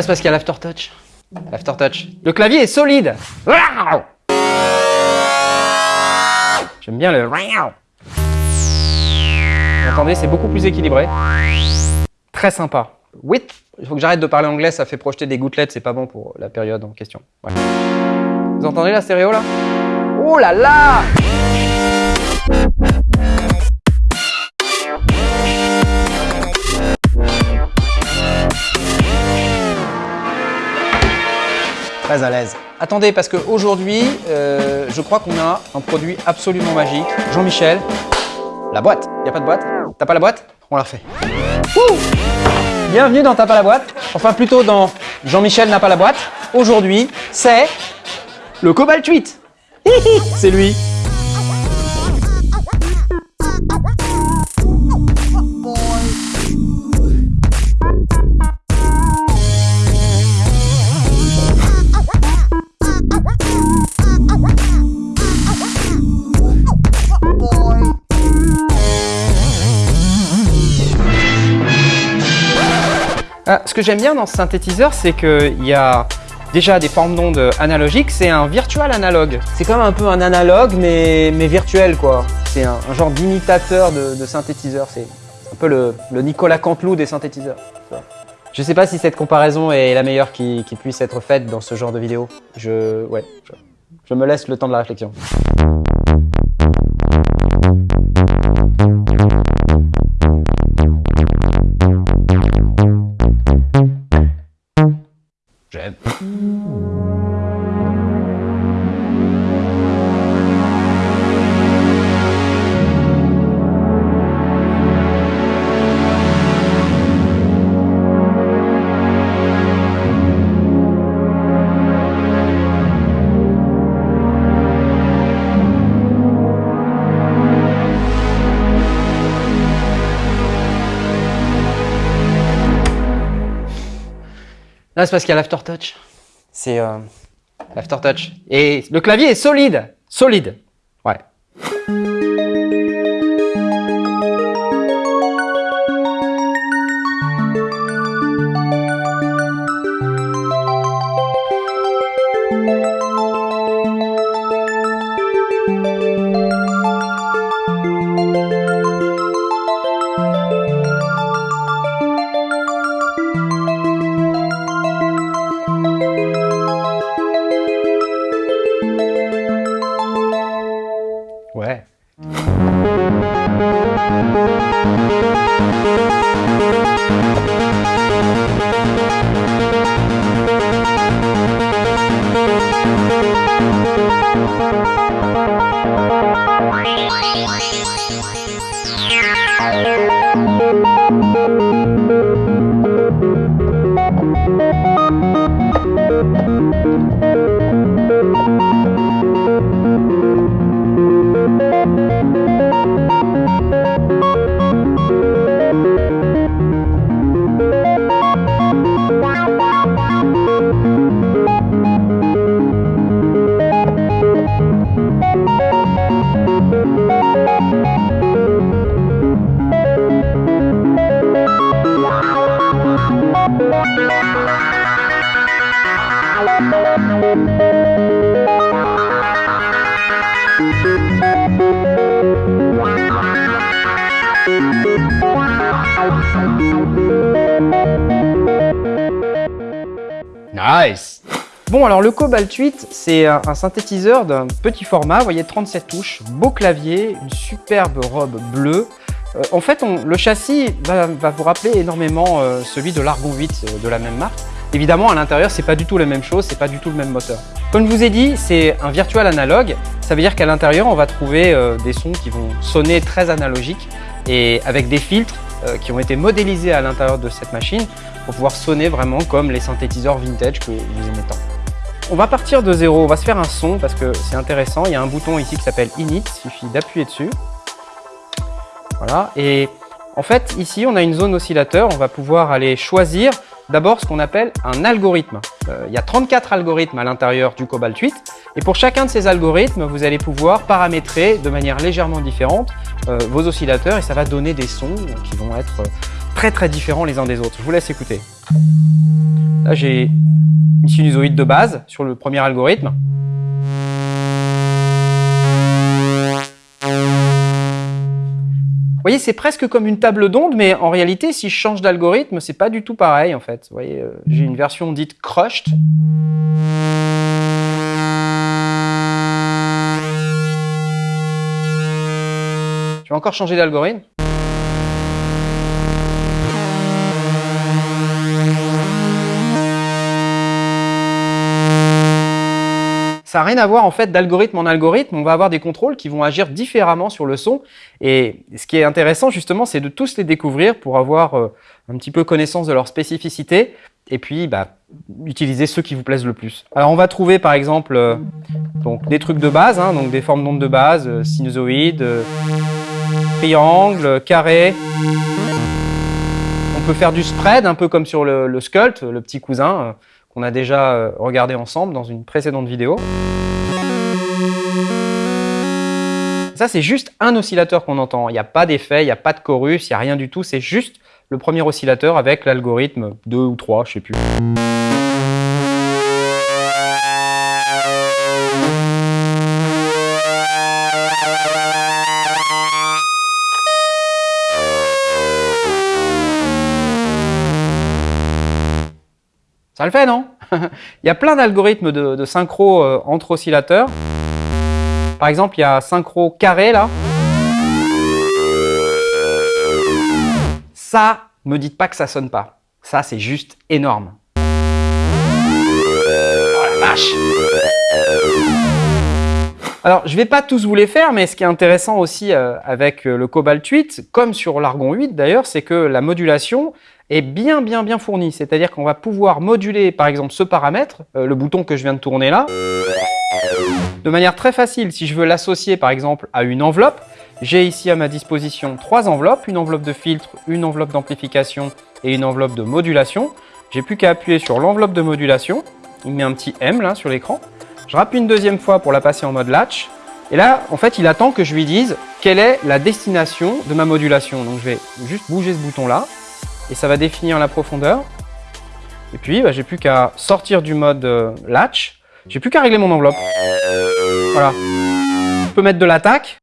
C'est parce qu'il y a l'aftertouch. L'aftertouch. Le clavier est solide. J'aime bien le... Vous entendez, c'est beaucoup plus équilibré. Très sympa. Oui, il faut que j'arrête de parler anglais, ça fait projeter des gouttelettes, c'est pas bon pour la période en question. Vous entendez la stéréo là? Oh là là Très à l'aise. Attendez, parce qu'aujourd'hui, euh, je crois qu'on a un produit absolument magique. Jean-Michel, la boîte. Il a pas de boîte? T'as pas la boîte? On la refait. Bienvenue dans T'as pas la boîte. Enfin, plutôt dans Jean-Michel n'a pas la boîte. Aujourd'hui, c'est le Cobalt 8. c'est lui. Que j'aime bien dans ce synthétiseur, c'est qu'il y a déjà des formes d'ondes analogiques, c'est un virtual analogue. C'est comme un peu un analogue, mais, mais virtuel, quoi. C'est un, genre d'imitateur de, synthétiseur. C'est un peu le, Nicolas Canteloup des synthétiseurs. Je sais pas si cette comparaison est la meilleure qui, puisse être faite dans ce genre de vidéo. Je, ouais, je me laisse le temps de la réflexion. Là, c'est parce qu'il y a l'aftertouch. C'est euh, l'aftertouch. Et le clavier est solide. Solide. Alors le Cobalt 8, c'est un, synthétiseur d'un petit format, vous voyez 37 touches, beau clavier, une superbe robe bleue. Euh, en fait, le châssis va, vous rappeler énormément euh, celui de l'Argon 8 euh, de la même marque. Évidemment, à l'intérieur, c'est pas du tout la même chose, c'est pas du tout le même moteur. Comme je vous ai dit, c'est un virtual analogue. Ça veut dire qu'à l'intérieur, on va trouver des sons qui vont sonner très analogiques et avec des filtres qui ont été modélisés à l'intérieur de cette machine pour pouvoir sonner vraiment comme les synthétiseurs vintage que vous aimez tant. On va partir de zéro, on va se faire un son parce que c'est intéressant. Il y a un bouton ici qui s'appelle Init, il suffit d'appuyer dessus. Voilà, et en fait, ici, on a une zone oscillateur. On va pouvoir aller choisir d'abord ce qu'on appelle un algorithme. Euh, il y a 34 algorithmes à l'intérieur du Cobalt 8. Et pour chacun de ces algorithmes, vous allez pouvoir paramétrer de manière légèrement différente euh, vos oscillateurs et ça va donner des sons qui vont être très très différents les uns des autres. Je vous laisse écouter. Là, j'ai une sinusoïde de base sur le premier algorithme. Voyez, c'est presque comme une table d'onde, mais en réalité, si je change d'algorithme, c'est pas du tout pareil en fait. Vous voyez, euh, j'ai une version dite crushed. Je vais encore changer d'algorithme. N'a rien à voir en fait d'algorithme en algorithme. On va avoir des contrôles qui vont agir différemment sur le son. Et ce qui est intéressant justement, c'est de tous les découvrir pour avoir euh, un petit peu connaissance de leur spécificité et puis bah, utiliser ceux qui vous plaisent le plus. Alors on va trouver par exemple euh, donc, des trucs de base, hein, donc des formes d'ondes de base, euh, sinusoïdes, triangle, carré. On peut faire du spread, un peu comme sur le, le sculpt, le petit cousin a déjà euh, regardé ensemble dans une précédente vidéo. Ça, c'est juste un oscillateur qu'on entend. Il n'y a pas d'effet, il n'y a pas de chorus, il n'y a rien du tout. C'est juste le premier oscillateur avec l'algorithme 2 ou 3, je sais plus. Ça le fait, non Il y a plein d'algorithmes de, synchro euh, entre oscillateurs. Par exemple, il y a synchro carré, là. Ça, me dites pas que ça sonne pas. Ça, c'est juste énorme. Oh la vache alors, je ne vais pas tous vous les faire, mais ce qui est intéressant aussi euh, avec euh, le Cobalt 8, comme sur l'Argon 8 d'ailleurs, c'est que la modulation, est bien bien bien fourni. C'est-à-dire qu'on va pouvoir moduler par exemple ce paramètre, euh, le bouton que je viens de tourner là, de manière très facile. Si je veux l'associer par exemple à une enveloppe, j'ai ici à ma disposition trois enveloppes, une enveloppe de filtre, une enveloppe d'amplification et une enveloppe de modulation. J'ai plus qu'à appuyer sur l'enveloppe de modulation, il met un petit M là sur l'écran. Je rappuie une deuxième fois pour la passer en mode latch. Et là, en fait, il attend que je lui dise quelle est la destination de ma modulation. Donc, je vais juste bouger ce bouton-là et ça va définir la profondeur. Et puis, bah, j'ai plus qu'à sortir du mode euh, latch. J'ai plus qu'à régler mon enveloppe. Voilà. Je peux mettre de l'attaque.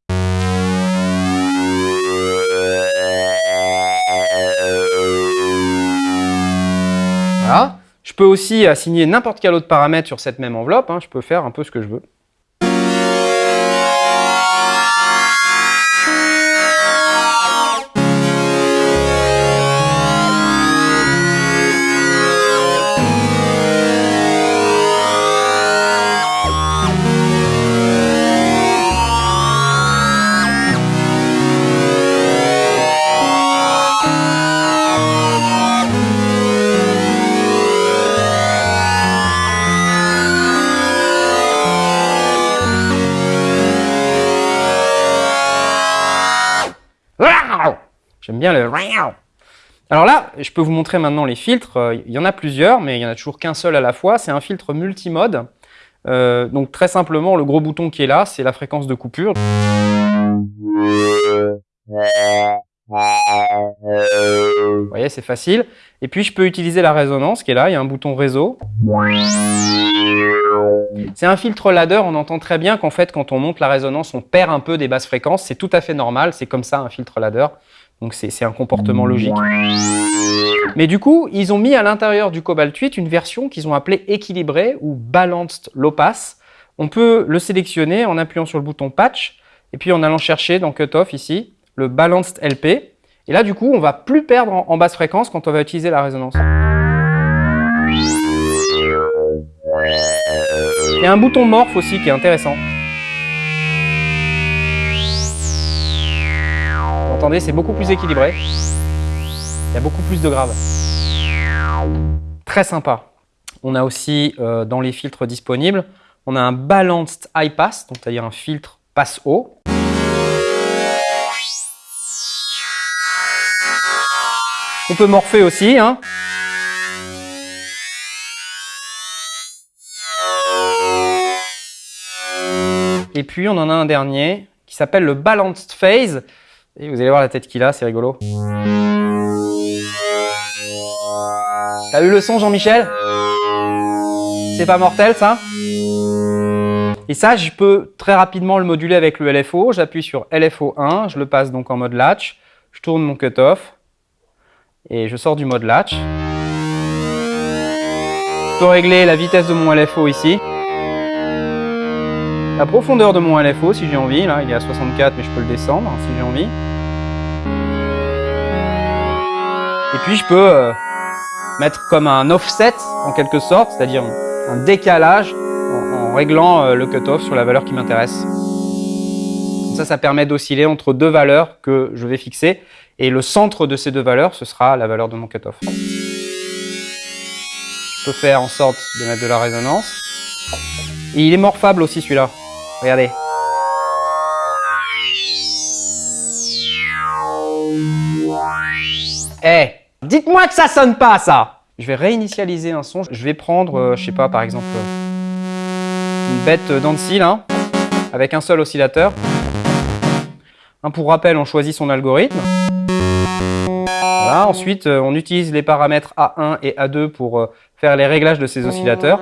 Voilà. Je peux aussi assigner n'importe quel autre paramètre sur cette même enveloppe. Hein. Je peux faire un peu ce que je veux. Le alors là, je peux vous montrer maintenant les filtres. Euh, il y en a plusieurs, mais il n'y en a toujours qu'un seul à la fois. C'est un filtre multimode. Euh, donc très simplement, le gros bouton qui est là, c'est la fréquence de coupure. Vous voyez, c'est facile. Et puis, je peux utiliser la résonance qui est là. Il y a un bouton réseau. C'est un filtre ladder. On entend très bien qu'en fait, quand on monte la résonance, on perd un peu des basses fréquences. C'est tout à fait normal. C'est comme ça, un filtre ladder. Donc, c'est un comportement logique. Mais du coup, ils ont mis à l'intérieur du Cobalt 8 une version qu'ils ont appelée équilibrée ou Balanced Low Pass. On peut le sélectionner en appuyant sur le bouton Patch et puis en allant chercher dans Cutoff ici le Balanced LP. Et là, du coup, on va plus perdre en, basse fréquence quand on va utiliser la résonance. Il y a un bouton morph aussi qui est intéressant. Vous entendez, c'est beaucoup plus équilibré. Il y a beaucoup plus de graves. Très sympa. On a aussi, euh, dans les filtres disponibles, on a un Balanced High Pass, c'est-à-dire un filtre passe haut. On peut morpher aussi. Hein. Et puis on en a un dernier qui s'appelle le Balanced Phase. Et vous allez voir la tête qu'il a, c'est rigolo. T'as eu le son Jean-Michel? C'est pas mortel ça? Et ça, je peux très rapidement le moduler avec le LFO. J'appuie sur LFO 1, je le passe donc en mode latch. Je tourne mon cutoff et je sors du mode latch. Je peux régler la vitesse de mon LFO ici. La profondeur de mon LFO si j'ai envie, là il est à 64 mais je peux le descendre si j'ai envie. Et puis je peux euh, mettre comme un offset en quelque sorte, c'est-à-dire un décalage en, réglant euh, le cutoff sur la valeur qui m'intéresse. Ça, ça permet d'osciller entre deux valeurs que je vais fixer et le centre de ces deux valeurs, ce sera la valeur de mon cutoff. Je peux faire en sorte de mettre de la résonance. Et il est morphable aussi celui-là. Regardez. Eh, dites-moi que ça sonne pas ça Je vais réinitialiser un son. Je vais prendre, euh, je sais pas, par exemple, une bête d'Annecy là, avec un seul oscillateur. pour rappel, on choisit son algorithme. Voilà, ensuite, euh, on utilise les paramètres A1 et A2 pour euh, faire les réglages de ces oscillateurs.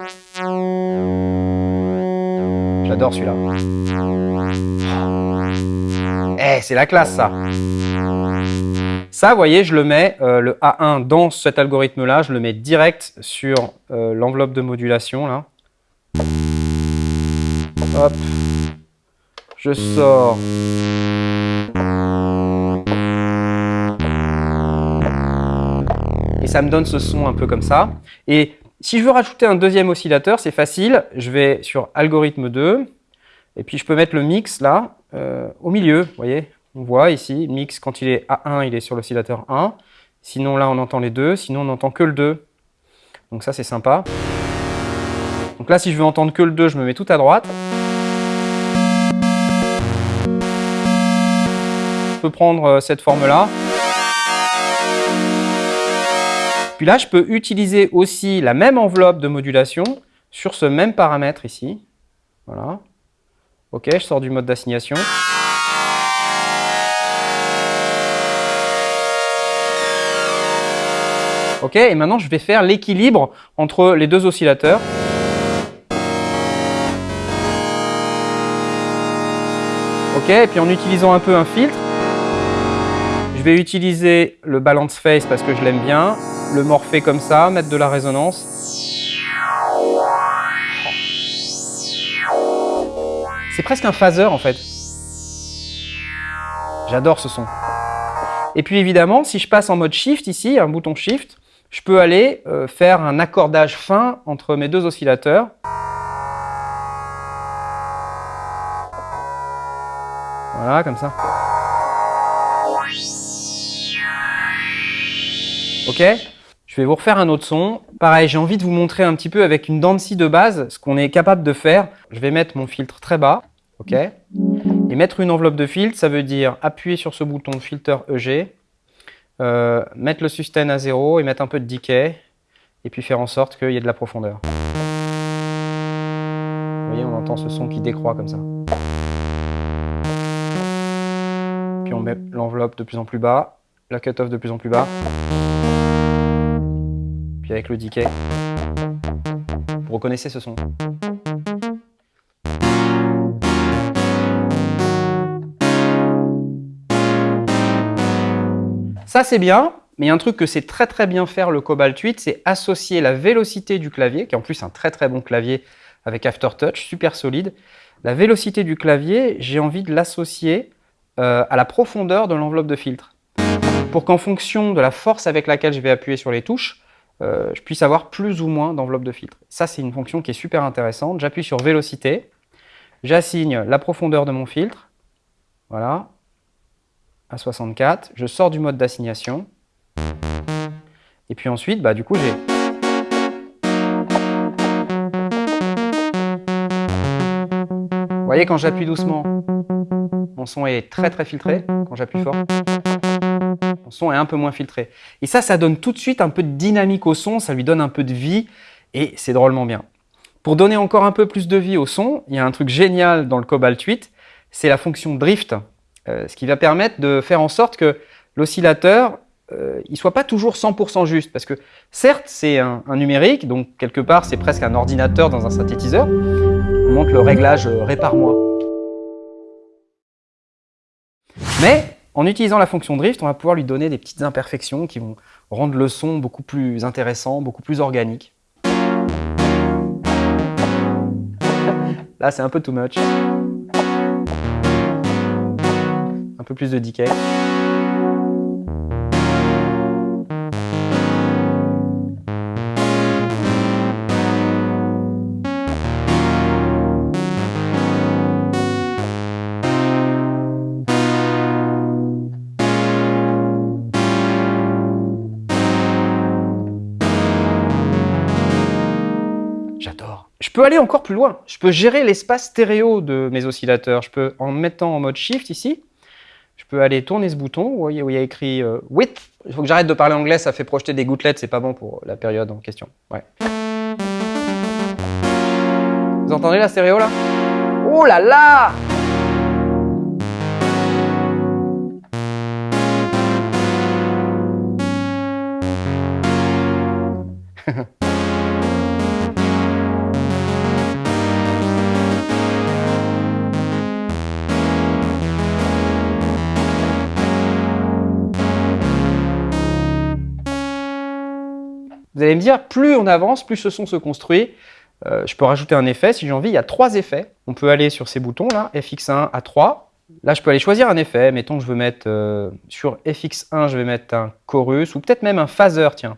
J'adore celui-là. Eh, c'est la classe ça Ça, vous voyez, je le mets, euh, le A1 dans cet algorithme-là, je le mets direct sur l'enveloppe de modulation. là. Hop. Je sors. Ça me donne ce son un peu comme ça. Et si je veux rajouter un deuxième oscillateur, c'est facile. Je vais sur algorithme 2, et puis je peux mettre le mix là, euh, au milieu, vous voyez On voit ici, mix quand il est à 1, il est sur l'oscillateur 1. Sinon là, on entend les deux, sinon on n'entend que le 2. Donc ça, c'est sympa. Donc là, si je veux entendre que le 2, je me mets tout à droite. Je peux prendre euh, cette forme-là. Puis là, je peux utiliser aussi la même enveloppe de modulation sur ce même paramètre ici. Voilà. Ok, je sors du mode d'assignation. Ok, et maintenant je vais faire l'équilibre entre les deux oscillateurs. Ok, et puis en utilisant un peu un filtre, je vais utiliser le balance phase parce que je l'aime bien, le morpher comme ça, mettre de la résonance. C'est presque un phaser en fait. J'adore ce son. Et puis évidemment, si je passe en mode shift ici, un bouton shift, je peux aller euh, faire un accordage fin entre mes deux oscillateurs. Voilà, comme ça. Ok je vais vous refaire un autre son. Pareil, j'ai envie de vous montrer un petit peu avec une dent de scie de base ce qu'on est capable de faire. Je vais mettre mon filtre très bas, ok Et mettre une enveloppe de filtre, ça veut dire appuyer sur ce bouton filter EG, euh, mettre le sustain à zéro et mettre un peu de decay, et puis faire en sorte qu'il y ait de la profondeur. Vous voyez, on entend ce son qui décroît comme ça. Puis on met l'enveloppe de plus en plus bas, la cutoff de plus en plus bas avec le decay. Vous reconnaissez ce son Ça c'est bien, mais il y a un truc que c'est très très bien faire le Cobalt 8, c'est associer la vélocité du clavier, qui est en plus un très très bon clavier avec Aftertouch, super solide. La vélocité du clavier, j'ai envie de l'associer euh, à la profondeur de l'enveloppe de filtre. Pour qu'en fonction de la force avec laquelle je vais appuyer sur les touches, euh, je puisse avoir plus ou moins d'enveloppe de filtre. Ça, c'est une fonction qui est super intéressante. J'appuie sur Vélocité, j'assigne la profondeur de mon filtre, voilà, à 64. Je sors du mode d'assignation. Et puis ensuite, bah, du coup, j'ai... Vous voyez, quand j'appuie doucement, mon son est très très filtré. Quand j'appuie fort, son est un peu moins filtré. Et ça, ça donne tout de suite un peu de dynamique au son, ça lui donne un peu de vie et c'est drôlement bien. Pour donner encore un peu plus de vie au son, il y a un truc génial dans le Cobalt 8, c'est la fonction drift, euh, ce qui va permettre de faire en sorte que l'oscillateur euh, il soit pas toujours 100% juste. Parce que certes, c'est un, numérique, donc quelque part, c'est presque un ordinateur dans un synthétiseur. On montre le réglage euh, répare-moi. Mais en utilisant la fonction drift, on va pouvoir lui donner des petites imperfections qui vont rendre le son beaucoup plus intéressant, beaucoup plus organique. Là, c'est un peu too much. Un peu plus de decay. Peux aller encore plus loin. Je peux gérer l'espace stéréo de mes oscillateurs. Je peux, en mettant en mode Shift ici, je peux aller tourner ce bouton vous voyez, où il y a écrit euh, Width. Il faut que j'arrête de parler anglais, ça fait projeter des gouttelettes, c'est pas bon pour la période en question. Ouais. Vous entendez la stéréo là? Oh là là Vous allez me dire, plus on avance, plus ce son se construit. Euh, je peux rajouter un effet si j'ai envie. Il y a trois effets. On peut aller sur ces boutons là, FX1 à 3. Là, je peux aller choisir un effet. Mettons que je veux mettre euh, sur FX1, je vais mettre un chorus ou peut-être même un phaser, tiens.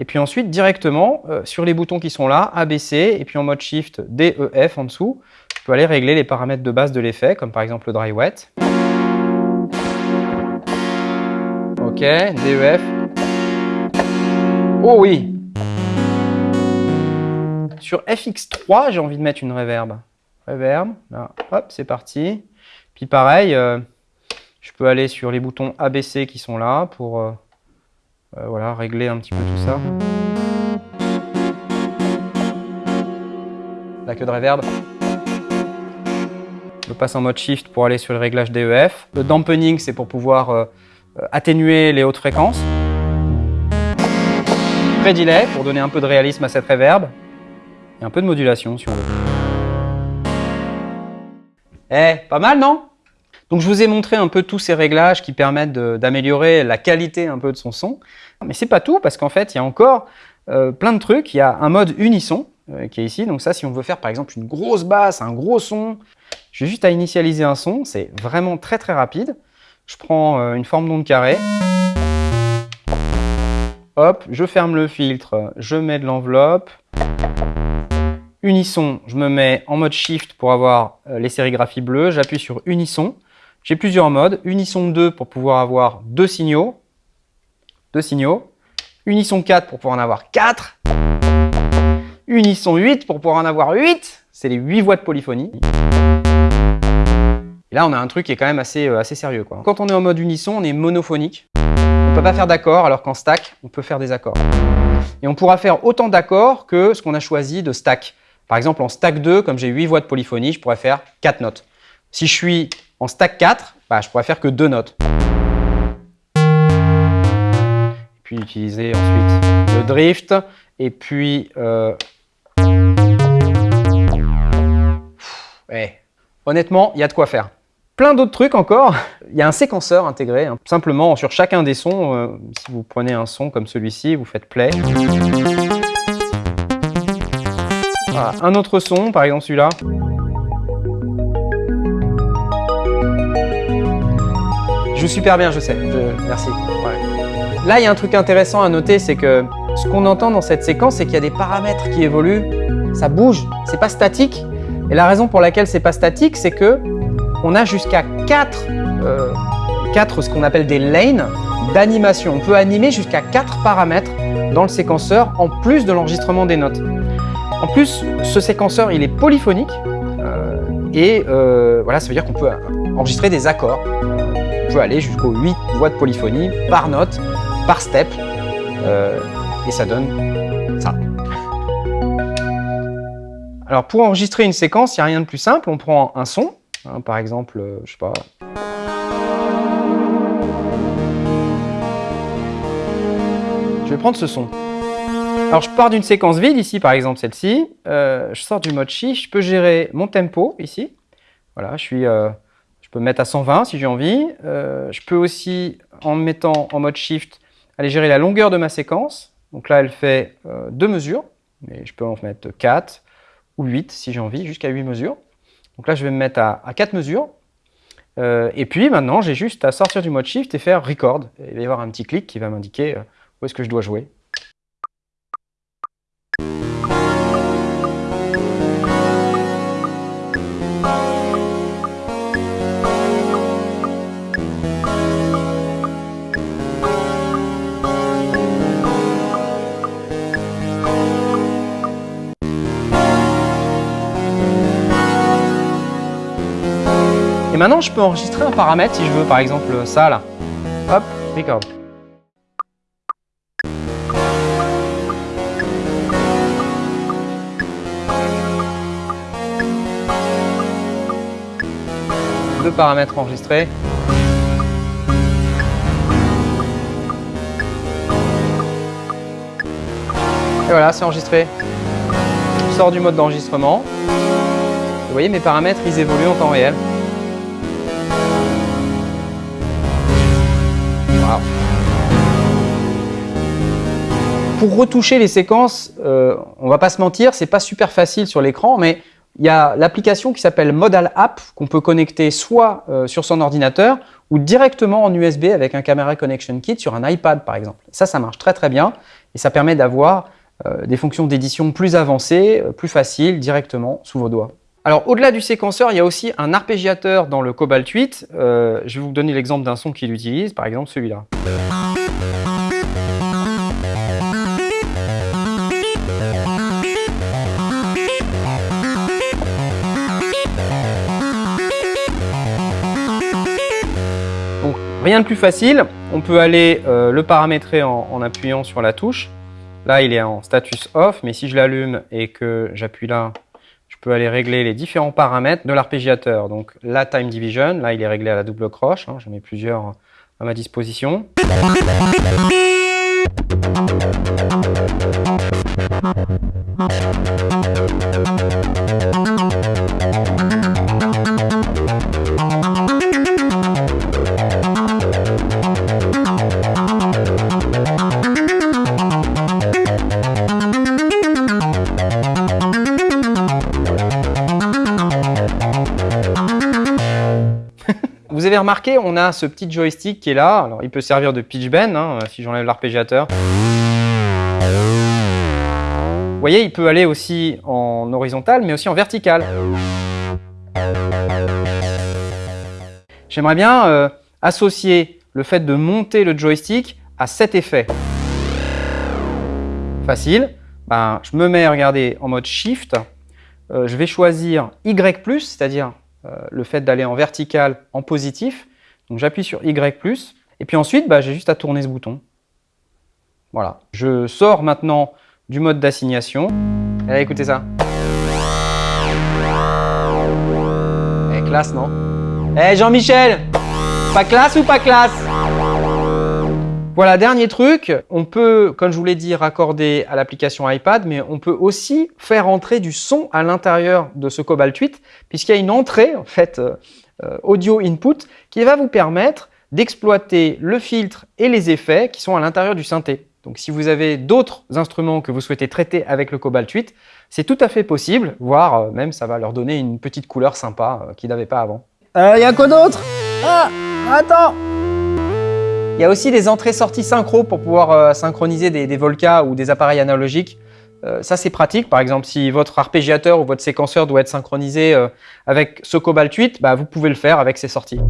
Et puis ensuite, directement, euh, sur les boutons qui sont là, ABC, et puis en mode Shift, DEF en dessous, je peux aller régler les paramètres de base de l'effet, comme par exemple le dry wet. Ok, DEF, Oh oui Sur FX3, j'ai envie de mettre une reverb. Reverb, là, hop, c'est parti. Puis pareil, euh, je peux aller sur les boutons ABC qui sont là pour euh, euh, régler un petit peu tout ça. La queue de reverb. Je passe en mode Shift pour aller sur le réglage DEF. Le dampening, c'est pour pouvoir atténuer les hautes fréquences pré-delay pour donner un peu de réalisme à cette reverb et un peu de modulation si on veut. Eh, pas mal non? Donc je vous ai montré un peu tous ces réglages qui permettent d'améliorer la qualité un peu de son son. Mais c'est pas tout parce qu'en fait il y a encore euh, plein de trucs. Il y a un mode unisson euh, qui est ici. Donc ça si on veut faire par exemple une grosse basse, un gros son, j'ai juste à initialiser un son. C'est vraiment très très rapide. Je prends euh, une forme d'onde carrée. Hop, je ferme le filtre, je mets de l'enveloppe. Unisson, je me mets en mode Shift pour avoir euh, les sérigraphies bleues. J'appuie sur Unisson. J'ai plusieurs modes. Unisson 2 pour pouvoir avoir deux signaux. Deux signaux. Unisson 4 pour pouvoir en avoir 4. Unisson 8 pour pouvoir en avoir 8. C'est les 8 voix de polyphonie. Et là, on a un truc qui est quand même assez, euh, assez sérieux. Quand on est en mode unisson, on est monophonique. Peut pas faire d'accords, alors qu'en stack, on peut faire des accords. Et on pourra faire autant d'accords que ce qu'on a choisi de stack. Par exemple, en stack 2, comme j'ai 8 voix de polyphonie, je pourrais faire 4 notes. Si je suis en stack 4, bah, je pourrais faire que 2 notes. Puis utiliser ensuite le drift, et puis... Euh... Honnêtement, il y a de quoi faire plein d'autres trucs encore. Il y a un séquenceur intégré. Hein. Simplement, sur chacun des sons, euh, si vous prenez un son comme celui-ci, vous faites play. Un autre son, par exemple celui-là. Je joue super bien, je sais. Merci. Là, il y a un truc intéressant à noter, c'est que ce qu'on entend dans cette séquence, c'est qu'il y a des paramètres qui évoluent. Ça bouge, c'est pas statique. Et la raison pour laquelle c'est pas statique, c'est que on a jusqu'à 4, euh, ce qu'on appelle des lanes d'animation. On peut animer jusqu'à 4 paramètres dans le séquenceur en plus de l'enregistrement des notes. En plus, ce séquenceur, il est polyphonique euh, et euh, voilà, ça veut dire qu'on peut enregistrer des accords. on peut aller jusqu'aux 8 voix de polyphonie par note, par step et ça donne ça. Alors pour enregistrer une séquence, il n'y a rien de plus simple. On prend un son, Hein, par exemple, euh, je sais pas. je vais prendre ce son. Alors je pars d'une séquence vide ici, par exemple celle-ci. Euh, je sors du mode shift, je peux gérer mon tempo ici. Voilà, je, suis, euh, je peux me mettre à 120 si j'ai envie. Je peux aussi, en me mettant en mode shift, aller gérer la longueur de ma séquence. Donc là, elle fait deux mesures, mais je peux en mettre 4 ou 8 si j'ai envie, jusqu'à 8 mesures. Donc là, je vais me mettre à, à 4 mesures. et puis maintenant, j'ai juste à sortir du mode shift et faire record. il va y avoir un petit clic qui va m'indiquer où est-ce que je dois jouer. Maintenant, je peux enregistrer un paramètre si je veux, par exemple ça là. Hop, record. Deux paramètres enregistrés. Et voilà, c'est enregistré. Je sors du mode d'enregistrement. Vous voyez, mes paramètres, ils évoluent en temps réel. Pour retoucher les séquences, euh, on va pas se mentir, c'est pas super facile sur l'écran, mais il y a l'application qui s'appelle Modal App qu'on peut connecter soit euh, sur son ordinateur ou directement en USB avec un Camera Connection Kit sur un iPad par exemple. Ça, ça marche très très bien et ça permet d'avoir euh, des fonctions d'édition plus avancées, plus faciles directement sous vos doigts. Alors au-delà du séquenceur, il y a aussi un arpégiateur dans le Cobalt 8. je vais vous donner l'exemple d'un son qu'il utilise, par exemple celui-là. Rien de plus facile, on peut aller euh, le paramétrer en, appuyant sur la touche. Là, il est en status off, mais si je l'allume et que j'appuie là, je peux aller régler les différents paramètres de l'arpégiateur. Donc la time division, là il est réglé à la double croche, hein, j'en ai plusieurs à ma disposition. On a ce petit joystick qui est là. Alors, il peut servir de pitch bend hein, si j'enlève l'arpégiateur. Vous voyez, il peut aller aussi en horizontal, mais aussi en vertical. J'aimerais bien euh, associer le fait de monter le joystick à cet effet. Facile. Ben, je me mets, regardez, en mode Shift. Euh, je vais choisir Y+, c'est-à-dire le fait d'aller en vertical en positif. Donc j'appuie sur Y+, et puis ensuite, bah, j'ai juste à tourner ce bouton. Voilà. Je sors maintenant du mode d'assignation. Allez, écoutez ça. Eh, classe, non? Eh, Jean-Michel Pas classe ou pas classe? Voilà, dernier truc, on peut, comme je vous l'ai dit, raccorder à l'application iPad, mais on peut aussi faire entrer du son à l'intérieur de ce Cobalt 8, puisqu'il y a une entrée, en fait, euh, euh, audio input, qui va vous permettre d'exploiter le filtre et les effets qui sont à l'intérieur du synthé. Donc si vous avez d'autres instruments que vous souhaitez traiter avec le Cobalt 8, c'est tout à fait possible, voire euh, même ça va leur donner une petite couleur sympa qu'ils n'avaient pas avant. Il y a quoi d'autre? Ah Attends il y a aussi des entrées-sorties synchro pour pouvoir euh, synchroniser des, des ou des appareils analogiques. Euh, ça, c'est pratique. Par exemple, si votre arpégiateur ou votre séquenceur doit être synchronisé euh, avec ce Cobalt 8, bah, vous pouvez le faire avec ces sorties.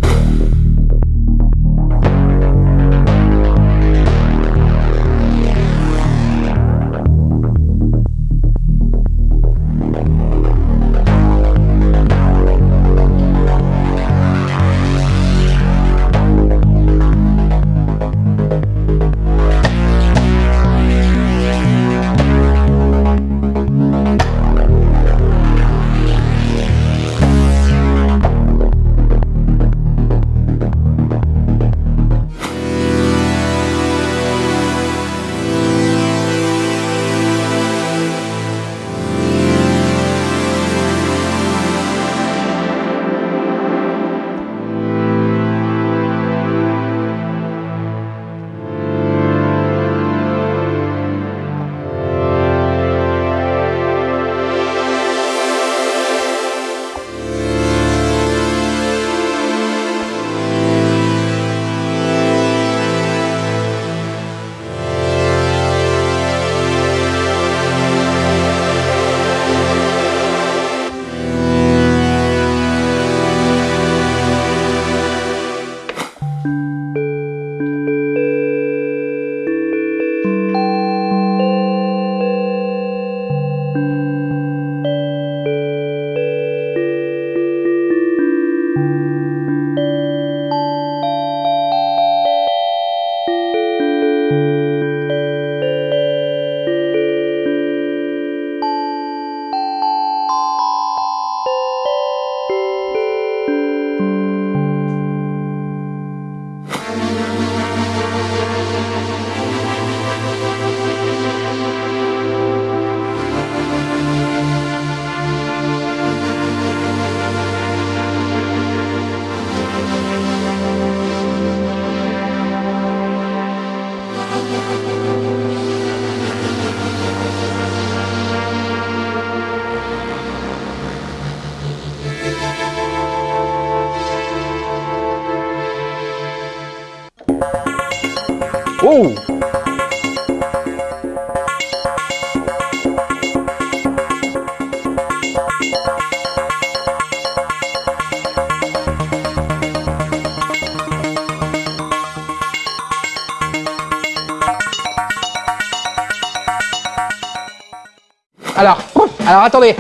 Alors, alors attendez.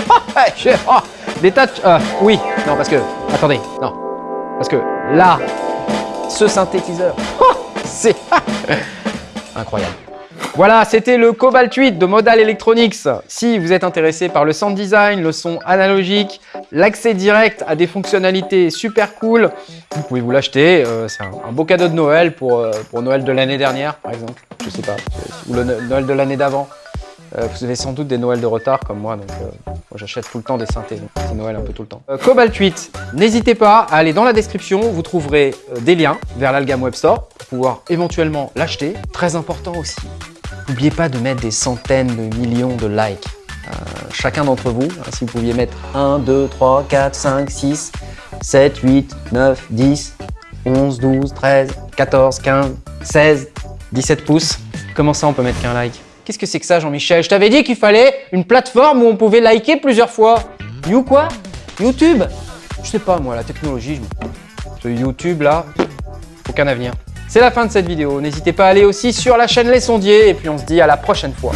Je- oh, tas de- euh, oui, non, parce que. Attendez, non. Parce que là, ce synthétiseur, oh, c'est incroyable. Voilà, c'était le Cobalt 8 de Modal Electronics. Si vous êtes intéressé par le sound design, le son analogique, l'accès direct à des fonctionnalités super cool, vous pouvez vous l'acheter. Euh, c'est un, beau cadeau de Noël pour, euh, pour Noël de l'année dernière, par exemple. Je sais pas, ou le No- Noël de l'année d'avant. Euh, vous avez sans doute des Noëls de retard comme moi, donc j'achète tout le temps des synthés, c'est Noël un peu tout le temps. Cobalt 8, n'hésitez pas à aller dans la description, vous trouverez des liens vers l'Algam Web Store pour pouvoir éventuellement l'acheter. Très important aussi, n'oubliez pas de mettre des centaines de millions de likes. Euh, chacun d'entre vous, hein, si vous pouviez mettre 1, 2, 3, 4, 5, 6, 7, 8, 9, 10, 11, 12, 13, 14, 15, 16, 17 pouces. Comment ça on peut mettre qu'un like? Qu'est-ce que c'est que ça Jean-Michel? Je t'avais dit qu'il fallait une plateforme où on pouvait liker plusieurs fois. You quoi? YouTube? Je sais pas moi, la technologie, je... ce YouTube là, aucun avenir. C'est la fin de cette vidéo. N'hésitez pas à aller aussi sur la chaîne Les Sondiers et puis on se dit à la prochaine fois.